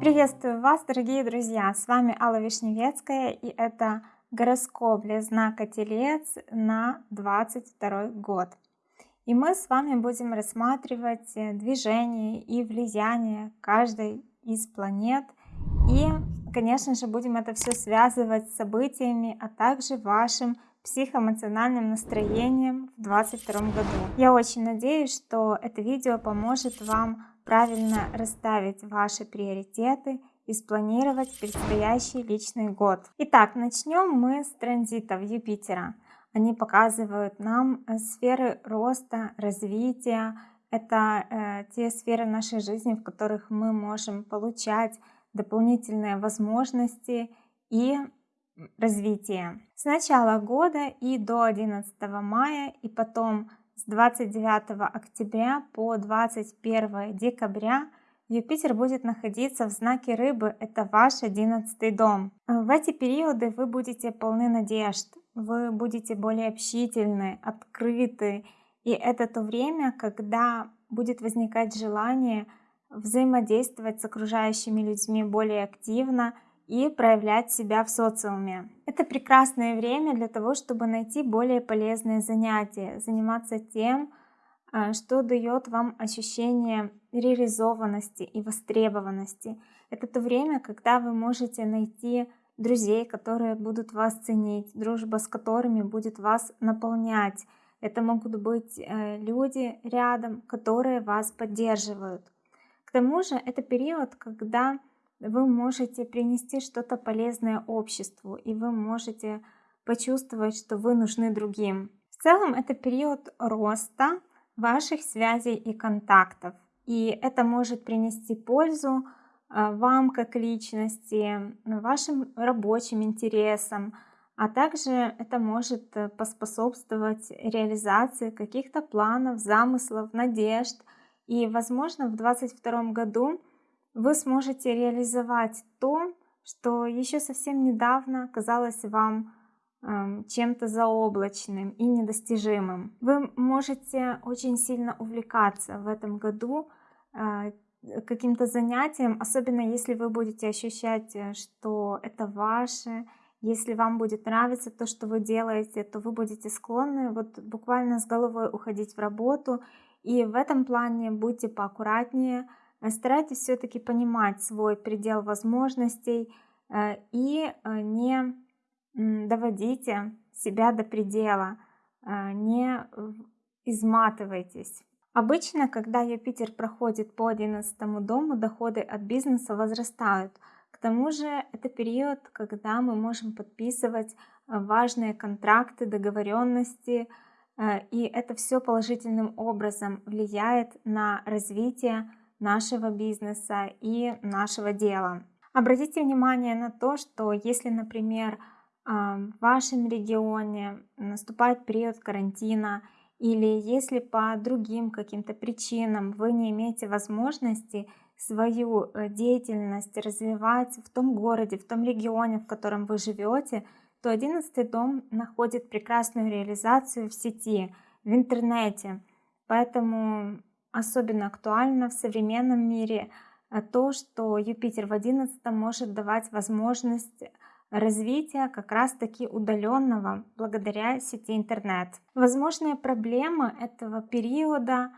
Приветствую вас, дорогие друзья! С вами Алла Вишневецкая и это гороскоп для знака Телец на 22 год. И мы с вами будем рассматривать э, движение и влияние каждой из планет. И, конечно же, будем это все связывать с событиями, а также вашим психоэмоциональным настроением в 2022 году. Я очень надеюсь, что это видео поможет вам правильно расставить ваши приоритеты и спланировать предстоящий личный год. Итак, начнем мы с транзитов Юпитера. Они показывают нам э, сферы роста, развития. Это э, те сферы нашей жизни, в которых мы можем получать дополнительные возможности и развитие. С начала года и до 11 мая и потом с 29 октября по 21 декабря Юпитер будет находиться в знаке рыбы, это ваш одиннадцатый дом. В эти периоды вы будете полны надежд, вы будете более общительны, открыты. И это то время, когда будет возникать желание взаимодействовать с окружающими людьми более активно и проявлять себя в социуме. Это прекрасное время для того, чтобы найти более полезные занятия, заниматься тем, а, что дает вам ощущение реализованности и востребованности. Это то время, когда вы можете найти друзей, которые будут вас ценить, дружба с которыми будет вас наполнять. Это могут быть э, люди рядом, которые вас поддерживают. К тому же это период, когда вы можете принести что-то полезное обществу, и вы можете почувствовать, что вы нужны другим. В целом это период роста ваших связей и контактов, и это может принести пользу а, вам как личности, вашим рабочим интересам, а также это может э, поспособствовать реализации каких-то планов, замыслов, надежд. И, возможно, в 2022 году вы сможете реализовать то, что еще совсем недавно казалось вам эм, чем-то заоблачным и недостижимым. Вы можете очень сильно увлекаться в этом году э, каким-то занятием, особенно если вы будете ощущать, э, что это ваше, если вам будет нравиться то, что вы делаете, то вы будете склонны вот буквально с головой уходить в работу. И в этом плане будьте поаккуратнее, старайтесь все-таки понимать свой предел возможностей э, и э, не доводите себя до предела, не изматывайтесь. Обычно, когда Юпитер проходит по 11 дому, доходы от бизнеса возрастают. К тому же это период, когда мы можем подписывать важные контракты, договоренности, и это все положительным образом влияет на развитие нашего бизнеса и нашего дела. Обратите внимание на то, что если, например, а, в вашем регионе наступает период карантина, или если по другим каким-то причинам вы не имеете возможности свою э, деятельность развивать в том городе, в том регионе, в котором вы живете, то 11 дом находит прекрасную реализацию в сети, в интернете. Поэтому особенно актуально в современном мире э, то, что Юпитер в 11 может давать возможность развития как раз таки удаленного благодаря сети интернет. Возможная проблема этого периода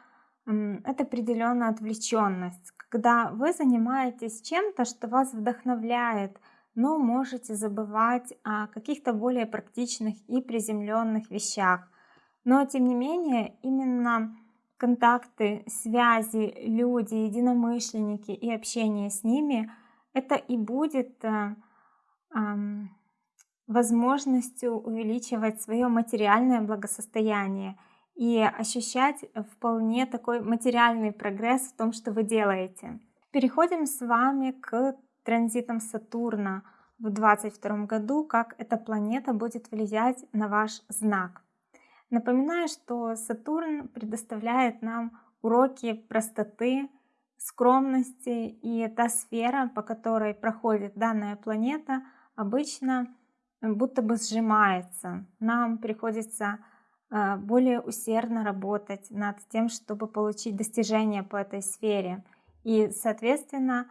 это определенная отвлеченность, когда вы занимаетесь чем-то, что вас вдохновляет, но можете забывать о каких-то более практичных и приземленных вещах. Но тем не менее, именно контакты, связи, люди, единомышленники и общение с ними, это и будет э, возможностью увеличивать свое материальное благосостояние и ощущать вполне такой материальный прогресс в том, что вы делаете. Переходим с вами к транзитам Сатурна в 2022 году, как эта планета будет влиять на ваш знак. Напоминаю, что Сатурн предоставляет нам уроки простоты, скромности, и та сфера, по которой проходит данная планета, обычно будто бы сжимается. Нам приходится а, более усердно работать над тем, чтобы получить достижения по этой сфере. И, соответственно,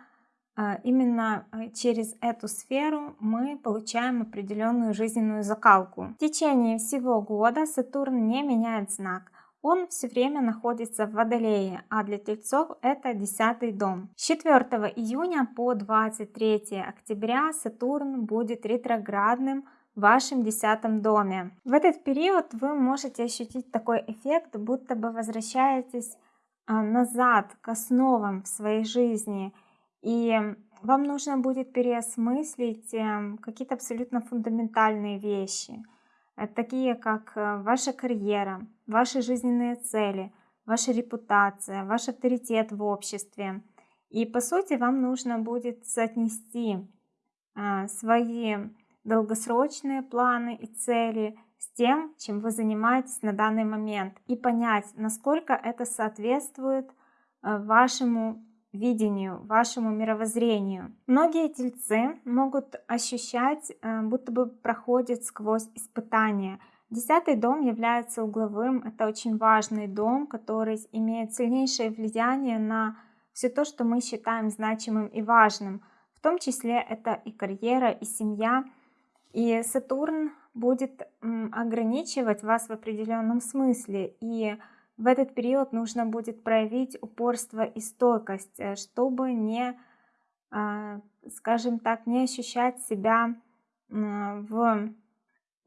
именно а, через эту сферу мы получаем определенную жизненную закалку. В течение всего года Сатурн не меняет знак. Он все время находится в Водолее, а для Тельцов это 10 дом. С 4 июня по 23 октября Сатурн будет ретроградным в вашем десятом доме. В этот период вы можете ощутить такой эффект, будто бы возвращаетесь а, назад к основам в своей жизни. И вам нужно будет переосмыслить эм, какие-то абсолютно фундаментальные вещи, э, такие как э, ваша карьера, ваши жизненные цели, ваша репутация, ваш авторитет в обществе. И по сути вам нужно будет соотнести а, свои долгосрочные планы и цели с тем, чем вы занимаетесь на данный момент, и понять, насколько это соответствует э, вашему видению, вашему мировоззрению. Многие тельцы могут ощущать, э, будто бы проходят сквозь испытания. Десятый дом является угловым, это очень важный дом, который имеет сильнейшее влияние на все то, что мы считаем значимым и важным. В том числе это и карьера, и семья, и Сатурн будет ограничивать вас в определенном смысле. И в этот период нужно будет проявить упорство и стойкость, э, чтобы не, а, скажем так, не ощущать себя в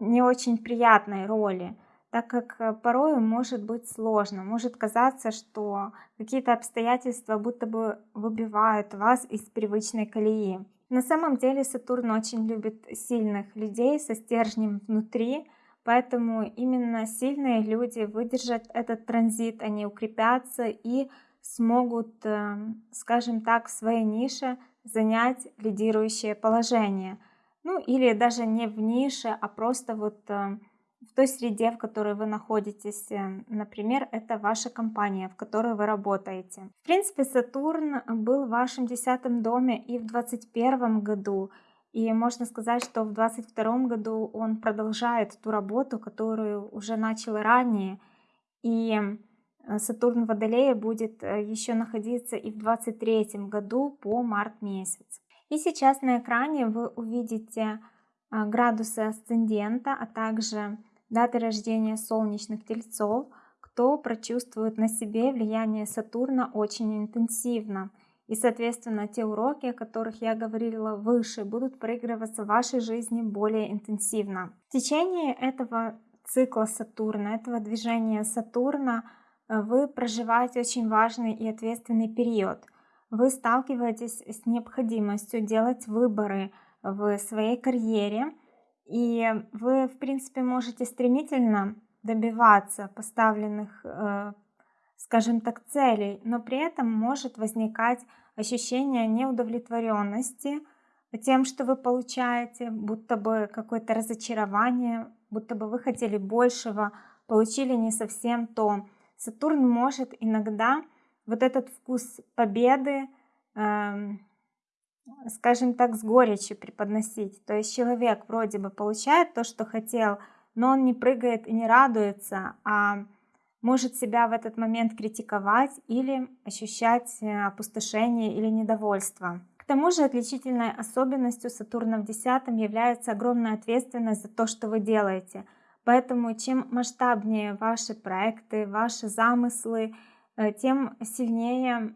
не очень приятной роли, так как э, порой может быть сложно, может казаться, что какие-то обстоятельства будто бы выбивают вас из привычной колеи. На самом деле Сатурн очень любит сильных людей со стержнем внутри, поэтому именно сильные люди выдержат этот транзит, они укрепятся и смогут, эм, скажем так, в своей нише занять лидирующее положение. Ну или даже не в нише, а просто вот эм, в той среде, в которой вы находитесь. Э, например, это ваша компания, в которой вы работаете. В принципе, Сатурн был в вашем десятом доме и в 2021 году. И можно сказать, что в 2022 году он продолжает ту работу, которую уже начал ранее. И э, Сатурн в Водолее будет э, еще находиться и в 2023 году по март месяц. И сейчас на экране вы увидите градусы асцендента, а также даты рождения солнечных тельцов, кто прочувствует на себе влияние Сатурна очень интенсивно. И, соответственно, те уроки, о которых я говорила выше, будут проигрываться в вашей жизни более интенсивно. В течение этого цикла Сатурна, этого движения Сатурна, э, вы проживаете очень важный и ответственный период. Вы сталкиваетесь с необходимостью делать выборы в своей карьере, и вы, в принципе, можете стремительно добиваться поставленных, э, скажем так, целей, но при этом может возникать ощущение неудовлетворенности тем, что вы получаете, будто бы какое-то разочарование, будто бы вы хотели большего, получили не совсем то. Сатурн может иногда вот этот вкус победы, эм, скажем так, с горечью преподносить. То есть человек вроде бы получает то, что хотел, но он не прыгает и не радуется, а может себя в этот момент критиковать или ощущать э, опустошение или недовольство. К тому же отличительной особенностью Сатурна в десятом является огромная ответственность за то, что вы делаете. Поэтому чем масштабнее ваши проекты, ваши замыслы, э, тем сильнее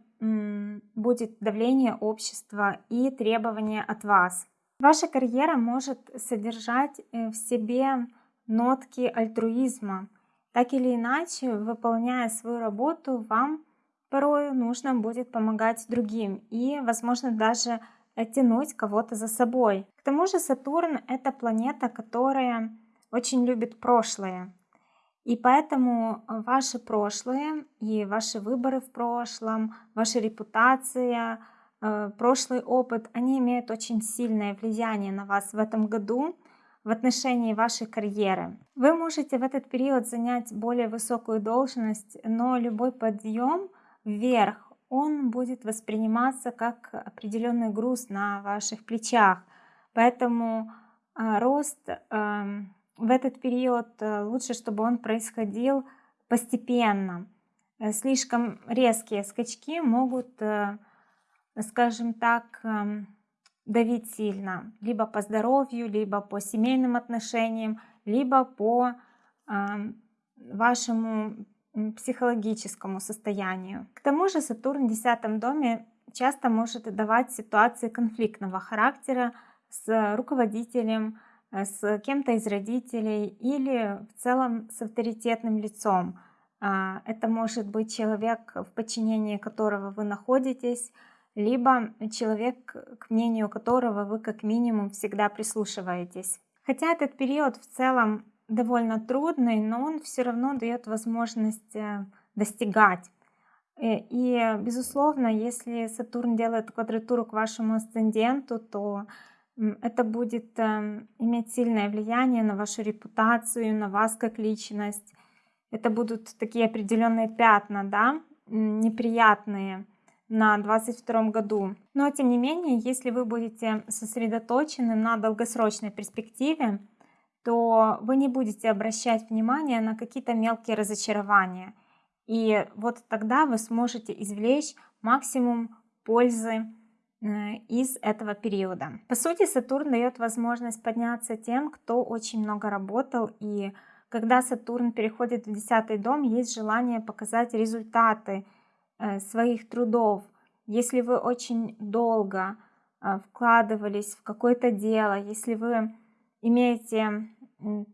будет давление общества и требования от вас. Ваша карьера может содержать э, в себе нотки альтруизма. Так или иначе, выполняя свою работу, вам порой нужно будет помогать другим и, возможно, даже тянуть кого-то за собой. К тому же Сатурн — это планета, которая очень любит прошлое. И поэтому ваше прошлое и ваши выборы в прошлом, ваша репутация, э, прошлый опыт, они имеют очень сильное влияние на вас в этом году в отношении вашей карьеры. Вы можете в этот период занять более высокую должность, но любой подъем вверх, он будет восприниматься как определенный груз на ваших плечах. Поэтому э, рост эм, в этот период лучше, чтобы он происходил постепенно. Слишком резкие скачки могут, скажем так, эм, давить сильно, либо по здоровью, либо по семейным отношениям, либо по вашему психологическому состоянию. К тому же Сатурн в десятом доме часто может давать ситуации конфликтного характера с руководителем, э, с кем-то из родителей или в целом с авторитетным лицом. А, это может быть человек, в подчинении которого вы находитесь, либо человек, к мнению которого вы как минимум всегда прислушиваетесь. Хотя этот период в целом довольно трудный, но он все равно дает возможность э, достигать. Э, и, безусловно, если Сатурн делает квадратуру к вашему асценденту, то это будет эм, иметь сильное влияние на вашу репутацию, на вас как личность. Это будут такие определенные пятна, да, неприятные на 22 году. Но тем не менее, если вы будете сосредоточены на долгосрочной перспективе, то вы не будете обращать внимание на какие-то мелкие разочарования. И вот тогда вы сможете извлечь максимум пользы э, из этого периода. По сути, Сатурн дает возможность подняться тем, кто очень много работал. И когда Сатурн переходит в 10 дом, есть желание показать результаты своих трудов, если вы очень долго э, вкладывались в какое-то дело, если вы имеете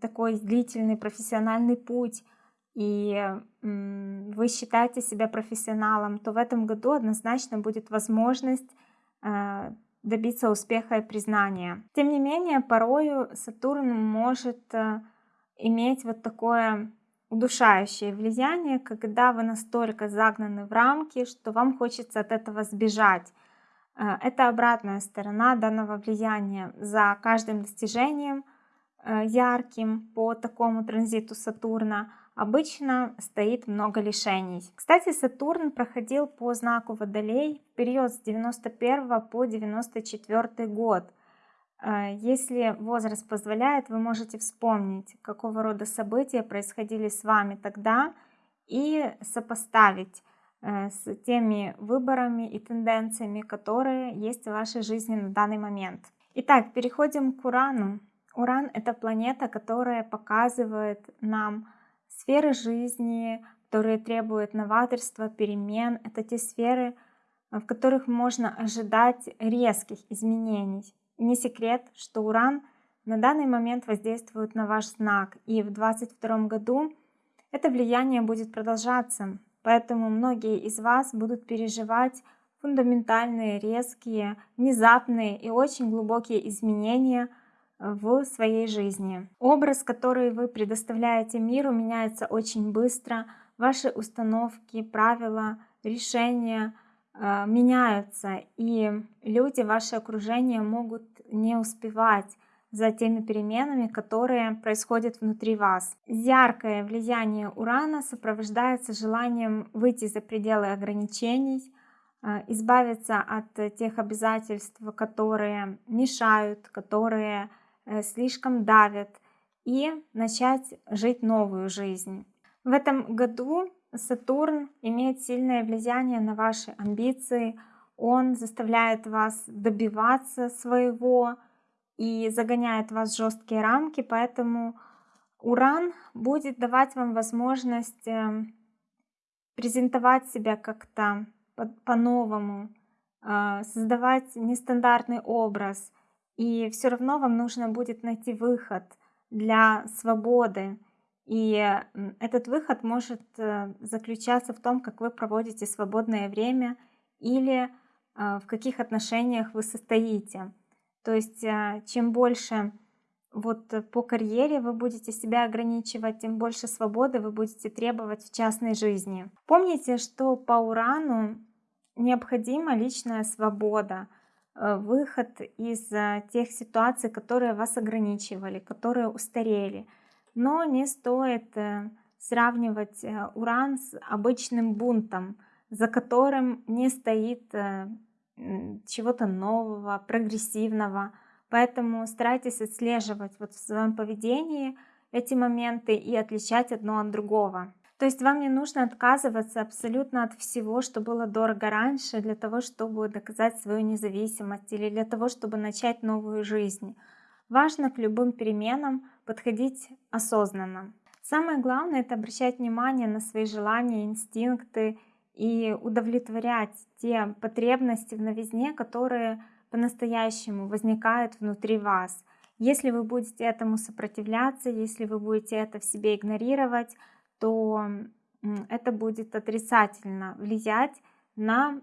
такой длительный профессиональный путь, и вы считаете себя профессионалом, то в этом году однозначно будет возможность э, добиться успеха и признания. Тем не менее, порою Сатурн может иметь вот такое удушающее влияние, когда вы настолько загнаны в рамки, что вам хочется от этого сбежать. Э, это обратная сторона данного влияния. За каждым достижением э, ярким по такому транзиту Сатурна обычно стоит много лишений. Кстати, Сатурн проходил по знаку Водолей в период с 91 по 94 год. А, если возраст позволяет, вы можете вспомнить, какого рода события происходили с вами тогда и сопоставить э, с теми выборами и тенденциями, которые есть в вашей жизни на данный момент. Итак, переходим к Урану. Уран — это планета, которая показывает нам сферы жизни, которые требуют новаторства, перемен. Это те сферы, в которых можно ожидать резких изменений. Не секрет, что Уран на данный момент воздействует на ваш знак, и в 2022 году это влияние будет продолжаться, поэтому многие из вас будут переживать фундаментальные, резкие, внезапные и очень глубокие изменения в своей жизни. Образ, который вы предоставляете миру, меняется очень быстро. Ваши установки, правила, решения — меняются, и люди, ваше окружение могут не успевать за теми переменами, которые происходят внутри вас. Яркое влияние Урана сопровождается желанием выйти за пределы ограничений, а, избавиться от тех обязательств, которые мешают, которые э, слишком давят, и начать жить новую жизнь. В этом году Сатурн имеет сильное влияние на ваши амбиции, он заставляет вас добиваться своего и загоняет вас в жесткие рамки, поэтому Уран будет давать вам возможность эм, презентовать себя как-то по-новому, а, создавать нестандартный образ, и все равно вам нужно будет найти выход для свободы, и этот выход может э, заключаться в том, как вы проводите свободное время или а, в каких отношениях вы состоите. То есть а, чем больше вот по карьере вы будете себя ограничивать, тем больше свободы вы будете требовать в частной жизни. Помните, что по Урану необходима личная свобода, э, выход из э, тех ситуаций, которые вас ограничивали, которые устарели – но не стоит э, сравнивать э, уран с обычным бунтом, за которым не стоит э, чего-то нового, прогрессивного. Поэтому старайтесь отслеживать вот в своем поведении эти моменты и отличать одно от другого. То есть вам не нужно отказываться абсолютно от всего, что было дорого раньше, для того, чтобы доказать свою независимость или для того, чтобы начать новую жизнь. Важно к любым переменам подходить осознанно. Самое главное это обращать внимание на свои желания, инстинкты и удовлетворять те потребности в новизне, которые по-настоящему возникают внутри вас. Если вы будете этому сопротивляться, если вы будете это в себе игнорировать, то это будет отрицательно влиять на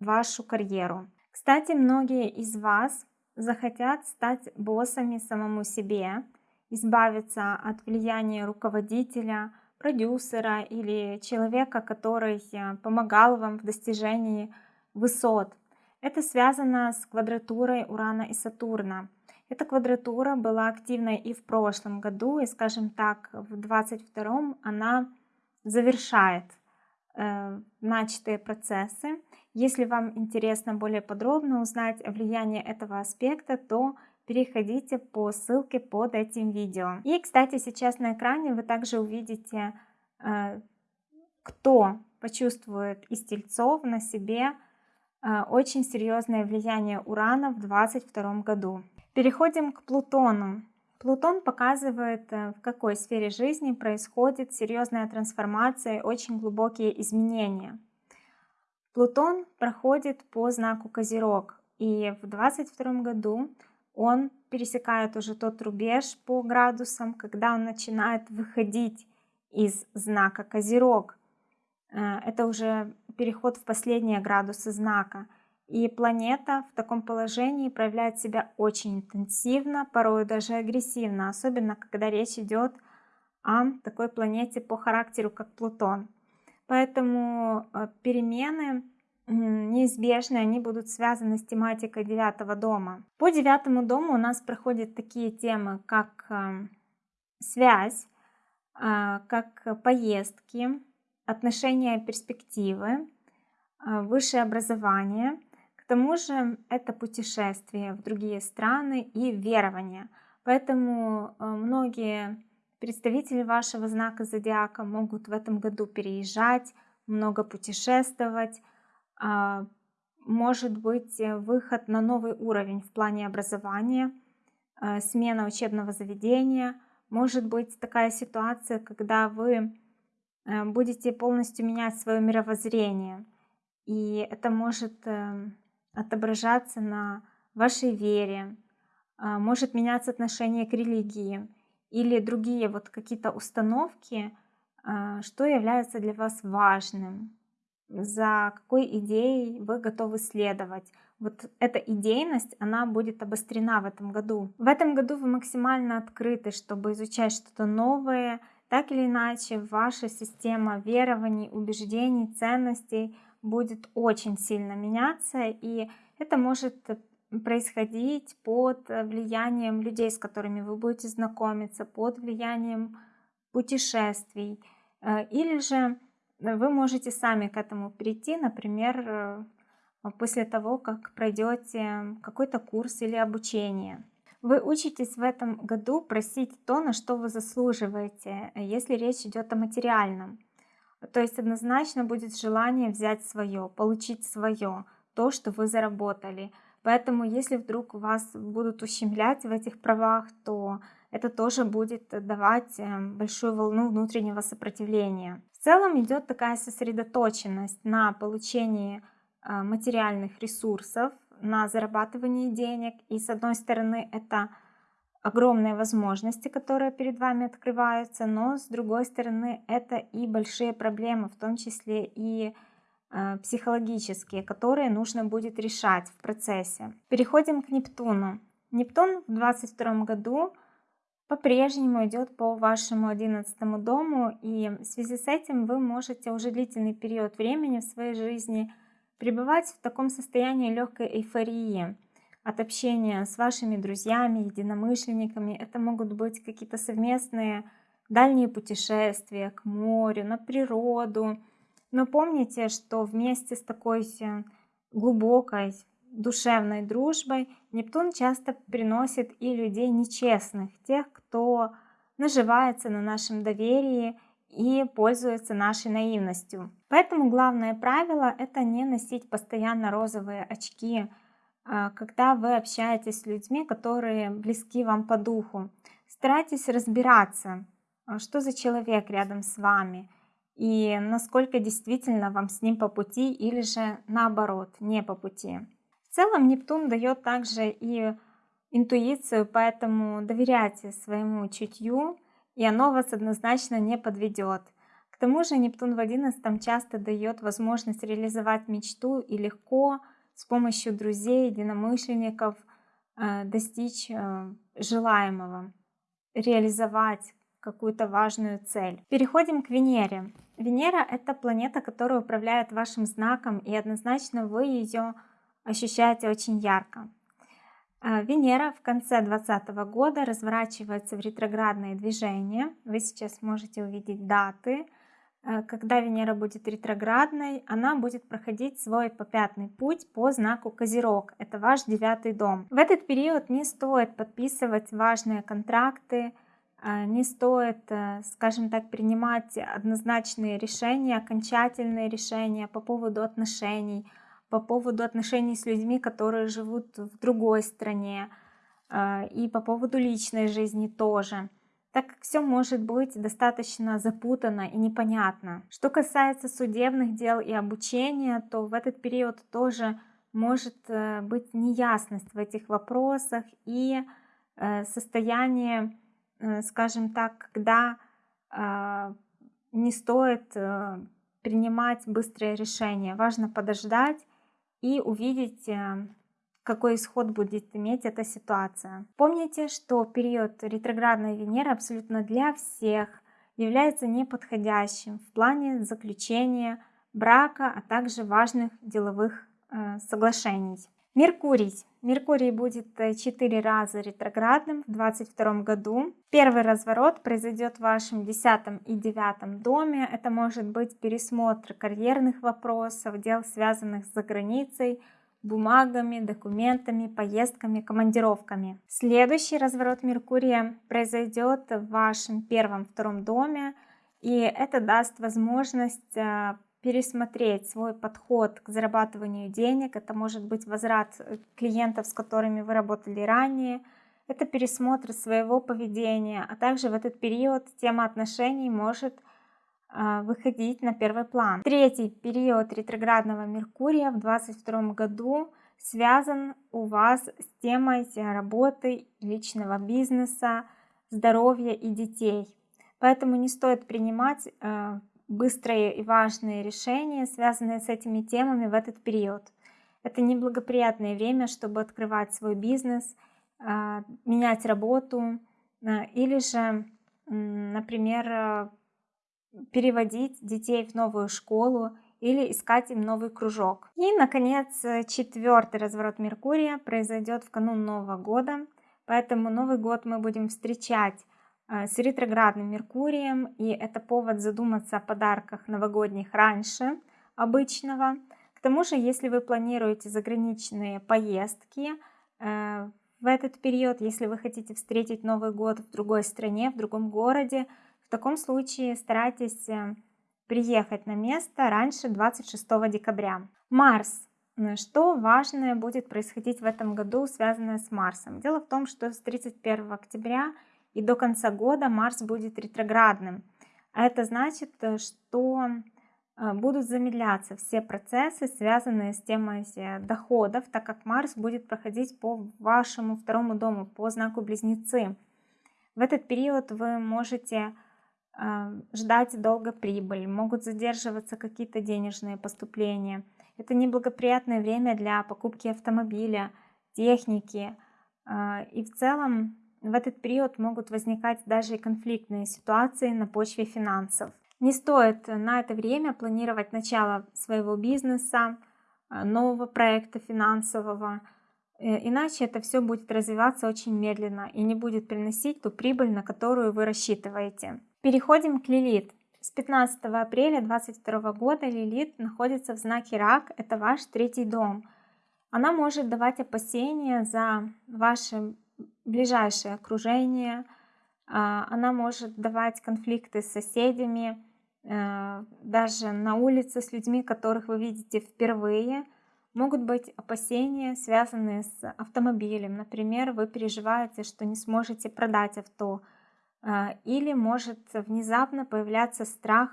вашу карьеру. Кстати, многие из вас захотят стать боссами самому себе, избавиться от влияния руководителя, продюсера или человека, который э, помогал вам в достижении высот. Это связано с квадратурой Урана и Сатурна. Эта квадратура была активной и в прошлом году, и, скажем так, в 22 она завершает начатые процессы. Если вам интересно более подробно узнать о влиянии этого аспекта, то переходите по ссылке под этим видео. И, кстати, сейчас на экране вы также увидите, э, кто почувствует из тельцов на себе э, очень серьезное влияние Урана в 2022 году. Переходим к Плутону. Плутон показывает, э, в какой сфере жизни происходит серьезная трансформация, очень глубокие изменения. Плутон проходит по знаку Козерог, и в 2022 году он пересекает уже тот рубеж по градусам, когда он начинает выходить из знака Козерог. Э, это уже переход в последние градусы знака. И планета в таком положении проявляет себя очень интенсивно, порой даже агрессивно, особенно когда речь идет о такой планете по характеру, как Плутон. Поэтому э, перемены неизбежны, они будут связаны с тематикой девятого дома. По девятому дому у нас проходят такие темы, как э, связь, э, как поездки, отношения, перспективы, высшее образование – к тому же это путешествие в другие страны и верование. Поэтому э, многие представители вашего знака зодиака могут в этом году переезжать, много путешествовать, а, может быть э, выход на новый уровень в плане образования, э, смена учебного заведения, может быть такая ситуация, когда вы будете полностью менять свое мировоззрение. И это может отображаться на вашей вере, а, может меняться отношение к религии или другие вот какие-то установки, а, что является для вас важным, за какой идеей вы готовы следовать. Вот эта идейность, она будет обострена в этом году. В этом году вы максимально открыты, чтобы изучать что-то новое. Так или иначе, ваша система верований, убеждений, ценностей будет очень сильно меняться, и это может происходить под влиянием людей, с которыми вы будете знакомиться, под влиянием путешествий. Э, или же вы можете сами к этому прийти, например, э, после того, как пройдете какой-то курс или обучение. Вы учитесь в этом году просить то, на что вы заслуживаете, если речь идет о материальном. То есть однозначно будет желание взять свое, получить свое, то, что вы заработали. Поэтому если вдруг вас будут ущемлять в этих правах, то это тоже будет давать эм, большую волну внутреннего сопротивления. В целом идет такая сосредоточенность на получении э, материальных ресурсов, на зарабатывании денег. И с одной стороны это огромные возможности, которые перед вами открываются, но с другой стороны это и большие проблемы, в том числе и э, психологические, которые нужно будет решать в процессе. Переходим к Нептуну. Нептун в 2022 году по-прежнему идет по вашему 11 дому, и в связи с этим вы можете уже длительный период времени в своей жизни пребывать в таком состоянии легкой эйфории от общения с вашими друзьями, единомышленниками. Это могут быть какие-то совместные дальние путешествия к морю, на природу. Но помните, что вместе с такой глубокой душевной дружбой Нептун часто приносит и людей нечестных, тех, кто наживается на нашем доверии и пользуется нашей наивностью. Поэтому главное правило это не носить постоянно розовые очки, когда вы общаетесь с людьми, которые близки вам по духу. Старайтесь разбираться, а, что за человек рядом с вами и насколько действительно вам с ним по пути или же наоборот не по пути. В целом Нептун дает также и интуицию, поэтому доверяйте своему чутью, и оно вас однозначно не подведет. К тому же Нептун в 11 часто дает возможность реализовать мечту и легко с помощью друзей, единомышленников э, достичь э, желаемого, реализовать какую-то важную цель. Переходим к Венере. Венера — это планета, которая управляет вашим знаком, и однозначно вы ее ощущаете очень ярко. Э, Венера в конце 2020 года разворачивается в ретроградное движение. Вы сейчас можете увидеть даты. Э, когда Венера будет ретроградной, она будет проходить свой попятный путь по знаку Козерог. Это ваш девятый дом. В этот период не стоит подписывать важные контракты, э, не стоит, скажем так, принимать однозначные решения, окончательные решения по поводу отношений, по поводу отношений с людьми, которые живут в другой стране, и по поводу личной жизни тоже, так как все может быть достаточно запутанно и непонятно. Что касается судебных дел и обучения, то в этот период тоже может э, быть неясность в этих вопросах и э, состояние, э, скажем так, когда не стоит принимать быстрые решения. Важно подождать и увидеть, какой исход будет иметь эта ситуация. Помните, что период ретроградной Венеры абсолютно для всех является неподходящим в плане заключения брака, а также важных деловых э, соглашений. Меркурий. Меркурий будет 4 э, раза ретроградным в 2022 году. Первый разворот произойдет в вашем 10 и 9 доме. Это может быть пересмотр карьерных вопросов, дел, связанных с заграницей, бумагами, документами, поездками, командировками. Следующий разворот Меркурия произойдет в вашем первом-втором доме, и это даст возможность э, пересмотреть свой подход к зарабатыванию денег. Это может быть возврат э, клиентов, с которыми вы работали ранее. Это пересмотр своего поведения, а также в этот период тема отношений может выходить на первый план. Третий период ретроградного Меркурия в 2022 году связан у вас с темой работы, личного бизнеса, здоровья и детей. Поэтому не стоит принимать э, быстрые и важные решения, связанные с этими темами в этот период. Это неблагоприятное время, чтобы открывать свой бизнес, а, менять работу а, или же, например, а, переводить детей в новую школу или искать им новый кружок. И, наконец, четвертый разворот Меркурия произойдет в канун Нового года, поэтому Новый год мы будем встречать Э, с ретроградным Меркурием, и это повод задуматься о подарках новогодних раньше обычного. К тому же, если вы планируете заграничные поездки э, в этот период, если вы хотите встретить Новый год в другой стране, в другом городе, в таком случае старайтесь э, приехать на место раньше 26 декабря. Марс. Что важное будет происходить в этом году, связанное с Марсом? Дело в том, что с 31 октября и до конца года Марс будет ретроградным. А это значит, э, что э, будут замедляться все процессы, связанные с темой доходов, так как Марс будет проходить по вашему второму дому, по знаку Близнецы. В этот период вы можете ждать долго прибыль, могут задерживаться какие-то денежные поступления. Это неблагоприятное время для покупки автомобиля, техники. И в целом в этот период могут возникать даже и конфликтные ситуации на почве финансов. Не стоит на это время планировать начало своего бизнеса, э, нового проекта финансового, э, иначе это все будет развиваться очень медленно и не будет приносить ту прибыль, на которую вы рассчитываете. Переходим к Лилит. С 15 апреля 2022 года Лилит находится в знаке Рак, это ваш третий дом. Она может давать опасения за ваше ближайшее окружение, А, она может давать конфликты с соседями, э, даже на улице с людьми, которых вы видите впервые. Могут быть опасения, связанные с автомобилем. Например, вы переживаете, что не сможете продать авто. А, или может внезапно появляться страх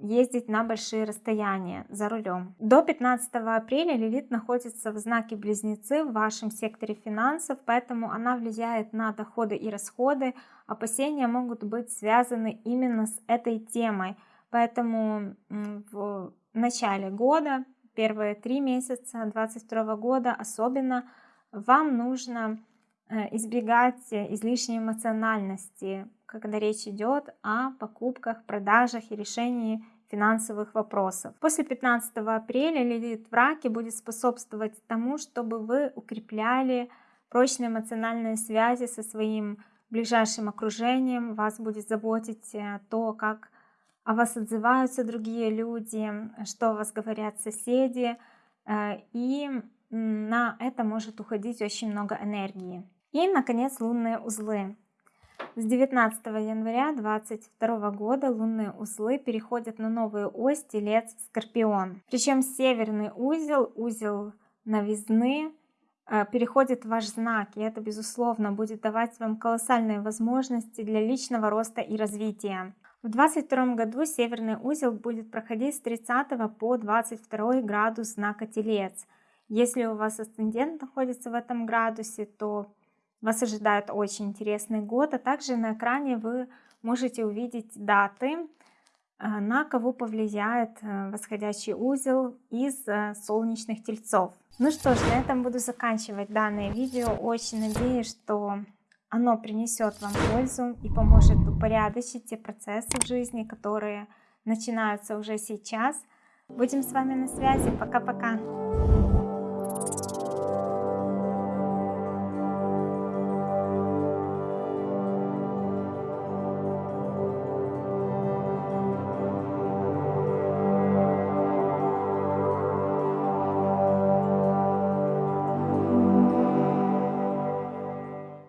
ездить на большие расстояния за рулем. До 15 апреля Лилит находится в знаке Близнецы в вашем секторе финансов, поэтому она влияет на доходы и расходы. Опасения могут быть связаны именно с этой темой. Поэтому в начале года, первые три месяца 2022 года особенно, вам нужно избегать излишней эмоциональности, когда речь идет о покупках, продажах и решении финансовых вопросов. После 15 апреля Лилит в раке будет способствовать тому, чтобы вы укрепляли прочные эмоциональные связи со своим ближайшим окружением, вас будет заботить э, то, как о вас отзываются другие люди, что о вас говорят соседи, э, и на это может уходить очень много энергии. И, наконец, лунные узлы. С 19 января 2022 года лунные узлы переходят на новую ось Телец-Скорпион. Причем северный узел, узел новизны, э, переходит в ваш знак, и это, безусловно, будет давать вам колоссальные возможности для личного роста и развития. В 2022 году северный узел будет проходить с 30 по 22 градус знака Телец. Если у вас асцендент находится в этом градусе, то вас ожидает очень интересный год, а также на экране вы можете увидеть даты, э, на кого повлияет э, восходящий узел из э, солнечных тельцов. Ну что ж, на этом буду заканчивать данное видео. Очень надеюсь, что оно принесет вам пользу и поможет упорядочить те процессы в жизни, которые начинаются уже сейчас. Будем с вами на связи. Пока-пока.